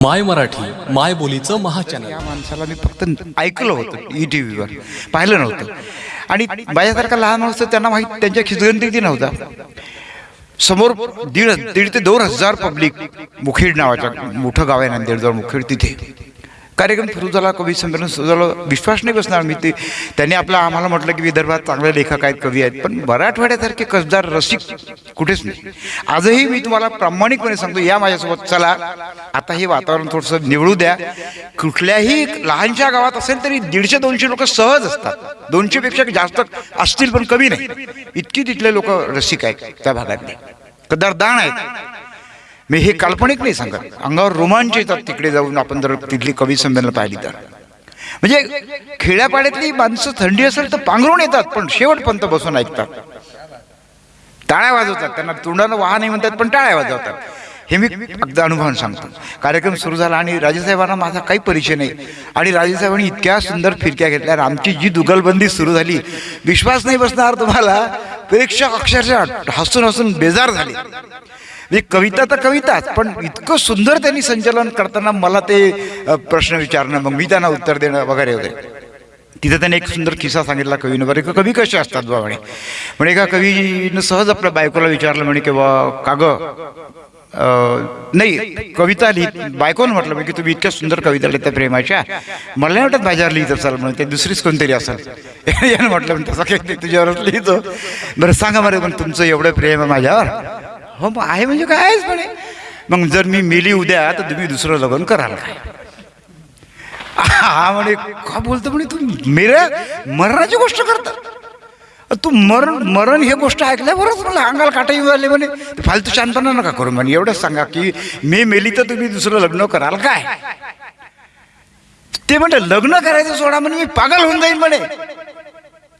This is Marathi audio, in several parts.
माय मराठी माय बोलीचं महाचॅनल या माणसाला मी फक्त ऐकलं होतं ई टी व्हीवर पाहिलं नव्हतं. आणि माझ्यासारखा लहान माणूस त्यांना माहीत त्यांच्या खिचगंतीती नव्हता. समोर दीड दीड ते दोन हजार पब्लिक मुखेड नावाच्या मोठं गाव आहे नांदेडजवळ मुखेड तिथे. कार्यक्रम सुरू झाला कवी संमेलन सुरू झालं. विश्वास नाही बसणार मी ते. त्यांनी आपलं आम्हाला म्हटलं की विदर्भात चांगले लेखक आहेत कवी आहेत. पण मराठवाड्यासारखे कसदार रसिक कुठेच नाही. आजही मी तुम्हाला प्रामाणिकपणे सांगतो या माझ्यासोबत चला. आता हे वातावरण थोडंसं निवडू द्या. कुठल्याही लहानशा गावात असेल तरी दीडशे दोनशे लोक सहज असतात. दोनशेपेक्षा जास्त असतील पण कमी नाही. इतकी तिथले लोक रसिक आहेत त्या भागातले. कदरदान आहेत. मी हे काल्पनिक नाही सांगत. अंगावर रोमांच येतात तिकडे जाऊन आपण जर तिथली कवी संमेलन पाहिली तर. म्हणजे खेड्यापाड्यातली माणसं थंडी असेल तर पांघरून येतात पण शेवटपर्यंत बसून ऐकतात. टाळ्या वाजवतात. त्यांना तोंडानं वाह नाही म्हणतात पण टाळ्या वाजवतात. हे मी अगदी अनुभव सांगतो. कार्यक्रम सुरू झाला आणि राजेसाहेबांना माझा काही परिचय नाही. आणि राजेसाहेबांनी इतक्या सुंदर फिरक्या घेतल्या आमची जी दुगलबंदी सुरू झाली विश्वास नाही बसणार तुम्हाला. प्रेक्षक अक्षरशः हसून हसून बेजार झाले. मी कविता तर कविताच पण इतकं सुंदर त्यांनी संचलन करताना मला ते प्रश्न विचारणं मग मी त्यांना उत्तर देणं वगैरे वगैरे तिथं त्याने एक सुंदर किस्सा सांगितला कवीनं बरं का कवी कसे असतात बा म्हणे? म्हणे एका कवीनं सहज आपल्या बायकोला विचारलं म्हणे की बा काग नाही कविता लिहित बायकोनं म्हटलं म्हणजे की तुम्ही इतक्या सुंदर कविता लिहिता प्रेमाच्या. मला नाही वाटत माझ्यावर लिहित असाल म्हणून ते दुसरीच कोणतरी असेल. यानं म्हटलं म्हणजे तसं काही तुझ्यावरच लिहितो. बरं सांगा बरं पण तुमचं एवढं प्रेम आहे माझ्यावर. हो मग आहे म्हणजे काय आहेच म्हणे. मग जर मी मेली उद्या तर तुम्ही दुसरं लग्न कराल काय? हा म्हणे का बोलतो म्हणे तू मेऱ्या मरणाची गोष्ट करता. तू मरण मरण हे गोष्ट ऐकल्यावरच मला अंगाला काटा येऊ आले म्हणे. फालतू शांतपणा नका करू म्हणे. एवढंच सांगा की मी मेली तर तुम्ही दुसरं लग्न कराल काय? ते म्हणते लग्न करायचं सोडा म्हणे मी पागल होऊन जाईल म्हणे.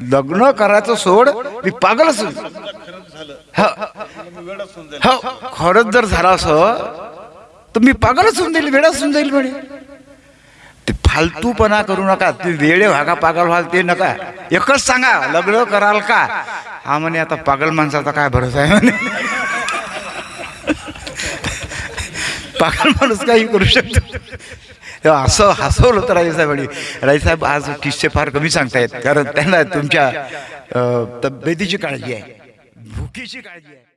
लग्न करायचं सोड मी पागलच. हो हो खरंच जर झाला असं तर मी पागलच होऊन जाईल वेळाच होऊन जाईल म्हणे. ते फालतूपणा करू नका ते वेळे व्हागा पागल व्हाल ते नका. एकच सांगा लग्न कराल का? हा म्हणे आता पागल माणसाचा काय भरोसा आहे म्हणे? पागल माणूस काही करू शकतो. तेव्हा असं हसवलं होतं राईसाहेबांनी राईसाहेब आज किस्से फार कमी सांगतायत कारण त्यांना तुमच्या तब्येतीची काळजी आहे भुकीची काळजी आहे.